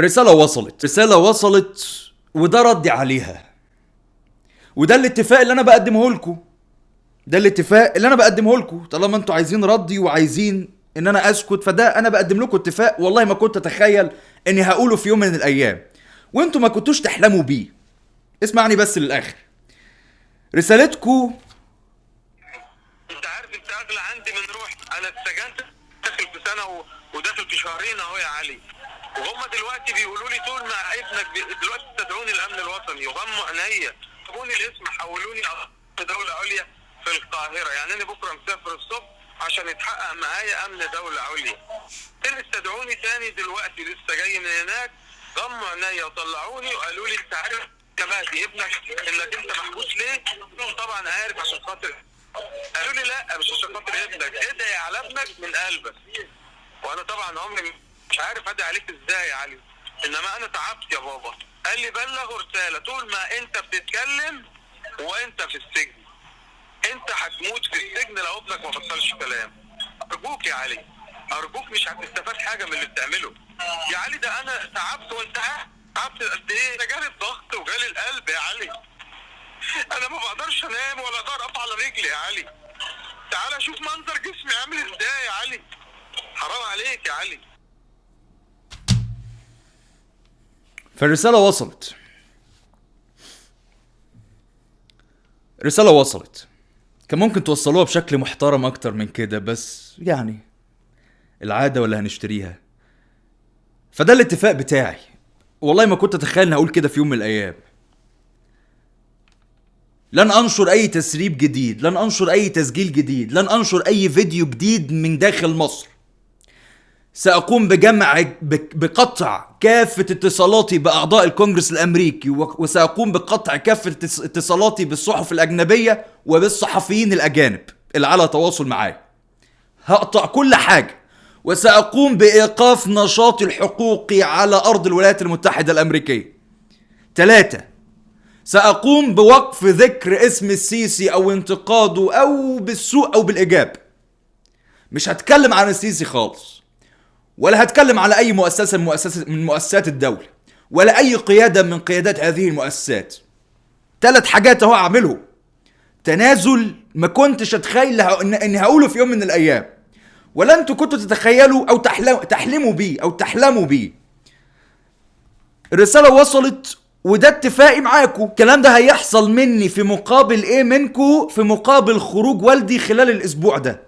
رسالة وصلت. رسالة وصلت وده ردي عليها. وده الاتفاق اللي أنا بقدمه لكم. ده الاتفاق اللي أنا بقدمه لكم. طالما أنتوا عايزين ردي وعايزين إن أنا أسكت فده أنا بقدم لكم اتفاق والله ما كنت أتخيل إني هقوله في يوم من الأيام. وأنتوا ما كنتوش تحلموا بيه. اسمعني بس للآخر. رسالتكم أنت عارف أنت أغلى عندي من روحي. أنا اتسجنت داخل في سنه و... وداخل في شهرين أهو يا علي. وهم دلوقتي بيقولوا لي طول ما ابنك. دلوقتي تدعوني الامن الوطني وغموا عينيا. جابوني الاسم حولوني دولة عليا في القاهرة. يعني أنا بكرة مسافر الصبح عشان يتحقق معايا أمن دولة عليا. اللي استدعوني تاني دلوقتي؟ لسه جاي من هناك. غموا عينيا وطلعوني وقالوا لي أنت عارف مهدي ابنك إنك أنت محبوس ليه؟ طبعا عارف عشان خاطر قالوا لي لا مش عشان خاطر ابنك ادعي على ابنك من قلبك؟ وأنا طبعا عمري مش عارف ادعي عليك إزاي يا علي. إنما أنا تعبت يا بابا. قال لي بلغ رسالة. طول ما أنت بتتكلم وأنت في السجن. أنت هتموت في السجن لو ابنك ما بطلش كلام. أرجوك يا علي. أرجوك مش هتستفاد حاجة من اللي بتعمله. يا علي ده أنا تعبت وأنت تعبت قد إيه؟ ده جالي الضغط وجالي القلب يا علي. أنا ما بقدرش أنام ولا أقدر أقف على رجلي يا علي. تعالى شوف منظر جسمي عامل إزاي يا علي. حرام عليك يا علي. فالرسالة وصلت. رسالة وصلت. كان ممكن توصلوها بشكل محترم أكتر من كده بس يعني العادة ولا هنشتريها. فده الاتفاق بتاعي. والله ما كنت أتخيل إني هقول كده في يوم من الأيام. لن أنشر أي تسريب جديد لن أنشر أي تسجيل جديد لن أنشر أي فيديو جديد من داخل مصر. سأقوم بجمع بقطع كافة اتصالاتي بأعضاء الكونجرس الأمريكي وسأقوم بقطع كافة اتص- اتصالاتي بالصحف الأجنبية وبالصحفيين الأجانب اللي على تواصل معايا. هقطع كل حاجة وسأقوم بإيقاف نشاطي الحقوقي على أرض الولايات المتحدة الأمريكية. ثلاثة سأقوم بوقف ذكر اسم السيسي أو انتقاده أو بالسوء أو بالإيجاب. مش هتكلم عن السيسي خالص. ولا هتكلم على أي مؤسسة من مؤسسة من مؤسسات الدولة ولا أي قيادة من قيادات هذه المؤسسات. ثلاث حاجات أهو أعملهم. تنازل ما كنتش أتخيل ه- إن- هقوله في يوم من الأيام. ولا أنتوا كنتوا تتخيلوا أو تحلموا بيه أو تحلموا بيه. الرسالة وصلت وده اتفاقي معاكم. الكلام ده هيحصل مني في مقابل إيه؟ منكم في مقابل خروج والدي خلال الأسبوع ده.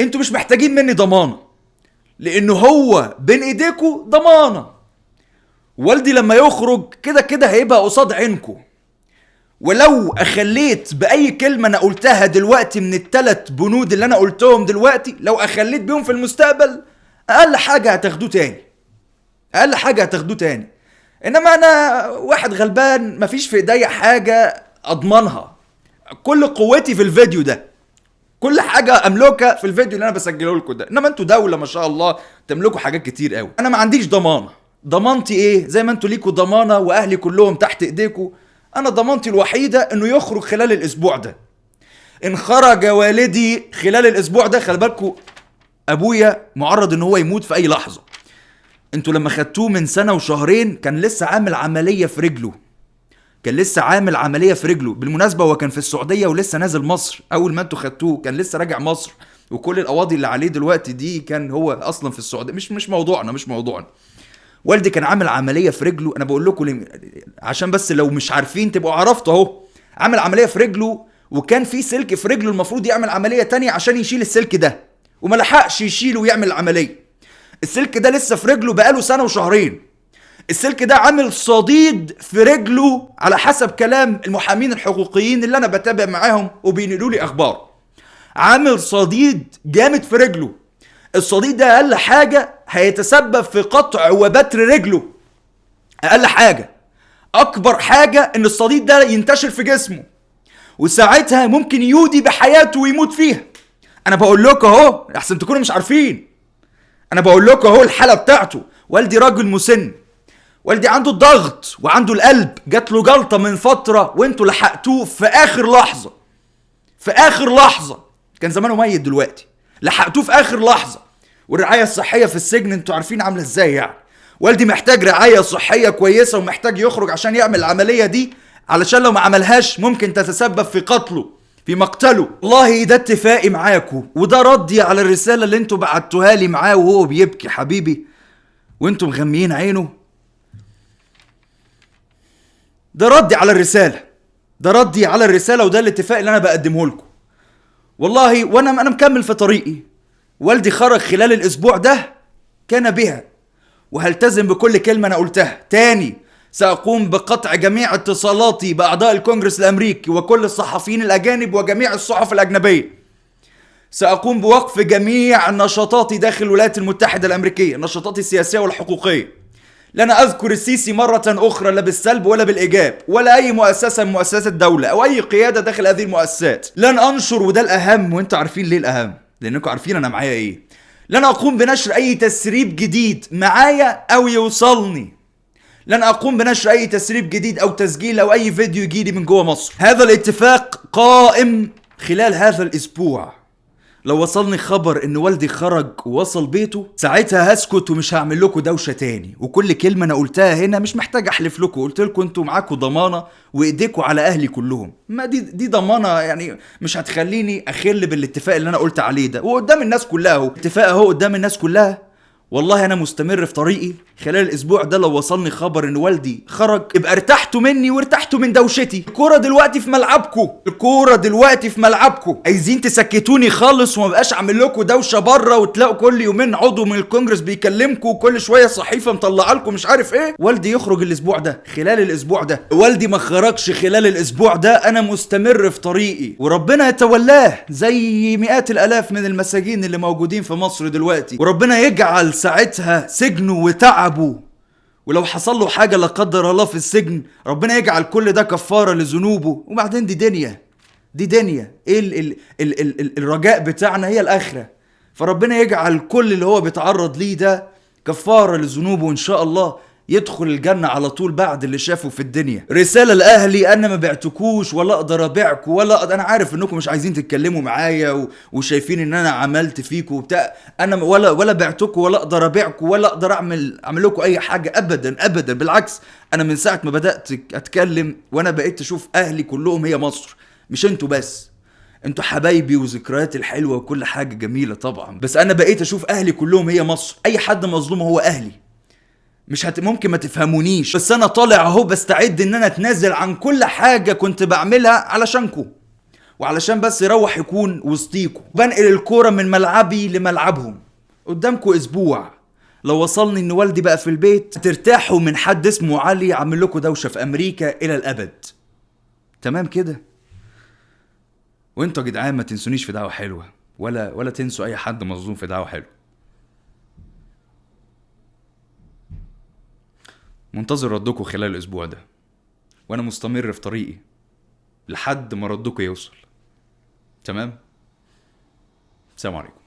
أنتوا مش محتاجين مني ضمانة. لأنه هو بين ايديكوا ضمانة. والدي لما يخرج كده كده هيبقى قصاد عينكوا ولو أخليت بأي كلمة أنا قلتها دلوقتي من الثلاث بنود اللي أنا قلتهم دلوقتي لو أخليت بيهم في المستقبل أقل حاجة هتاخدوه تاني. أقل حاجة هتاخدوه تاني. إنما أنا واحد غلبان مفيش في إيديا حاجة أضمنها. كل قوتي في الفيديو ده. كل حاجة املكها في الفيديو اللي أنا بسجله لكم ده. إنما أنتوا دولة ما شاء الله تملكوا حاجات كتير قوي. أنا ما عنديش ضمانة. ضمانتي إيه؟ زي ما أنتوا ليكوا ضمانة وأهلي كلهم تحت إيديكوا. أنا ضمانتي الوحيدة إنه يخرج خلال الأسبوع ده. ان خرج والدي خلال الأسبوع ده. خلي بالكوا أبويا معرض إن هو يموت في أي لحظة. أنتوا لما خدتوه من سنة وشهرين كان لسه عامل عملية في رجله. كان لسه عامل عملية في رجله. بالمناسبة هو كان في السعودية ولسه نازل مصر. أول ما أنتوا خدتوه كان لسه راجع مصر. وكل القواضي اللي عليه دلوقتي دي كان هو أصلا في السعودية. مش مش موضوعنا مش موضوعنا. والدي كان عامل عملية في رجله. أنا بقول لكم عشان بس لو مش عارفين تبقوا عرفتوا أهو. عامل عملية في رجله وكان في سلك في رجله. المفروض يعمل عملية تانية عشان يشيل السلك ده. وما لحقش يشيله ويعمل العملية السلك ده لسه في رجله بقاله سنة وشهرين. السلك ده عامل صديد في رجله على حسب كلام المحامين الحقوقيين اللي أنا بتابع معاهم وبينقلوا لي أخبار. عامل صديد جامد في رجله. الصديد ده أقل حاجة هيتسبب في قطع وبتر رجله. أقل حاجة. أكبر حاجة إن الصديد ده ينتشر في جسمه. وساعتها ممكن يودي بحياته ويموت فيها. أنا بقول لكم أهو أحسن تكونوا مش عارفين. أنا بقول لكم أهو الحالة بتاعته. والدي راجل مسن. والدي عنده الضغط وعنده القلب. جات له جلطة من فترة وانتوا لحقتوه في آخر لحظة. في آخر لحظة. كان زمانه ميت دلوقتي. لحقتوه في آخر لحظة. والرعاية الصحية في السجن أنتوا عارفين عاملة إزاي يعني. والدي محتاج رعاية صحية كويسة ومحتاج يخرج عشان يعمل العملية دي. علشان لو ما عملهاش ممكن تتسبب في قتله في مقتله. والله ده اتفاقي معاكم وده ردي على الرسالة اللي أنتوا بعتوها لي معاه وهو بيبكي حبيبي. وانتوا مغميين عينه. ده ردي على الرسالة. ده ردي على الرسالة وده الاتفاق اللي أنا بقدمه لكم. والله وأنا أنا مكمل في طريقي. والدي خرج خلال الأسبوع ده كان بها. وهلتزم بكل كلمة أنا قلتها. تاني سأقوم بقطع جميع اتصالاتي بأعضاء الكونجرس الأمريكي وكل الصحفيين الأجانب وجميع الصحف الأجنبية. سأقوم بوقف جميع نشاطاتي داخل الولايات المتحدة الأمريكية نشاطاتي السياسية والحقوقية. لن أذكر السيسي مرة أخرى لا بالسلب ولا بالإيجاب ولا أي مؤسسة من مؤسسات الدولة أو أي قيادة داخل هذه المؤسسات. لن أنشر وده الأهم وأنتوا عارفين ليه الأهم؟ لأنكم عارفين أنا معايا إيه. لن أقوم بنشر أي تسريب جديد معايا أو يوصلني. لن أقوم بنشر أي تسريب جديد أو تسجيل أو أي فيديو يجيلي من جوه مصر. هذا الاتفاق قائم خلال هذا الأسبوع. لو وصلني خبر إن والدي خرج ووصل بيته ساعتها هسكت ومش هعمل لكم دوشة تاني. وكل كلمة أنا قلتها هنا مش محتاج أحلف لكم. قلت لكم أنتوا معاكم ضمانة وايديكم على أهلي كلهم. ما دي دي ضمانة يعني مش هتخليني أخل بالاتفاق اللي أنا قلت عليه ده. وقدام الناس كلها أهو. اتفاق أهو قدام الناس كلها. والله أنا مستمر في طريقي. خلال الأسبوع ده لو وصلني خبر إن والدي خرج يبقى ارتحتوا مني وارتحتوا من دوشتي. الكورة دلوقتي في ملعبكم الكورة دلوقتي في ملعبكم عايزين تسكتوني خالص وما بقاش أعمل لكم دوشة بره وتلاقوا كل يومين عضو من الكونجرس بيكلمكم وكل شوية صحيفة مطلعة لكم مش عارف إيه. والدي يخرج الأسبوع ده. خلال الأسبوع ده. والدي ما خرجش خلال الأسبوع ده. أنا مستمر في طريقي. وربنا يتولاه زي مئات الآلاف من المساجين اللي موجودين في مصر دلوقتي. وربنا يجعل ساعتها سجنه وتعبه. ولو حصل له حاجة لا قدر الله في السجن ربنا يجعل كل ده كفارة لذنوبه. وبعدين دي دنيا. دي دنيا. إيه ال ال ال ال ال الرجاء بتاعنا؟ هي الآخرة. فربنا يجعل كل اللي هو بيتعرض ليه ده كفارة لذنوبه وإن شاء الله. يدخل الجنة على طول بعد اللي شافه في الدنيا. رسالة لأهلي أنا ما بعتكوش ولا أقدر أبيعكم ولا أقدر أنا عارف إنكم مش عايزين تتكلموا معايا و... وشايفين إن أنا عملت فيكم وبتاع. أنا ولا ولا بعتكم ولا أقدر أبيعكم ولا أقدر أعمل أعمل لكم أي حاجة أبدا أبدا. بالعكس أنا من ساعة ما بدأت أتكلم وأنا بقيت أشوف أهلي كلهم هي مصر. مش أنتوا بس أنتوا حبايبي وذكرياتي الحلوة وكل حاجة جميلة طبعا. بس أنا بقيت أشوف أهلي كلهم هي مصر. أي حد مظلوم هو أهلي. مش هت... ممكن ما تفهمونيش. بس أنا طالع أهو بستعد إن أنا أتنازل عن كل حاجة كنت بعملها علشانكم وعلشان بس يروح يكون وسطيكم بنقل الكورة من ملعبي لملعبهم. قدامكم أسبوع. لو وصلني إن والدي بقى في البيت ترتاحوا من حد اسمه علي عامل لكم دوشة في أمريكا إلى الأبد. تمام كده؟ وإنتوا يا جدعان ما تنسونيش في دعوة حلوة. ولا ولا تنسوا أي حد مظلوم في دعوة حلوة. منتظر ردكم خلال الأسبوع ده. وأنا مستمر في طريقي لحد ما ردكم يوصل. تمام؟ سلام عليكم.